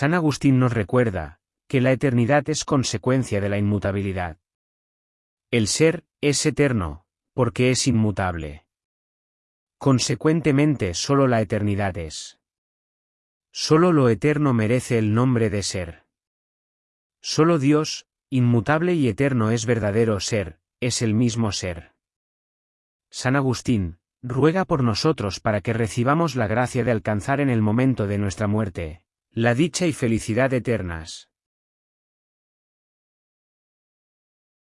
San Agustín nos recuerda, que la eternidad es consecuencia de la inmutabilidad. El ser, es eterno, porque es inmutable. Consecuentemente solo la eternidad es. Solo lo eterno merece el nombre de ser. Solo Dios, inmutable y eterno es verdadero ser, es el mismo ser. San Agustín, ruega por nosotros para que recibamos la gracia de alcanzar en el momento de nuestra muerte, la dicha y felicidad eternas.